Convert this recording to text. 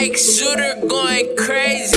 Max shooter going crazy.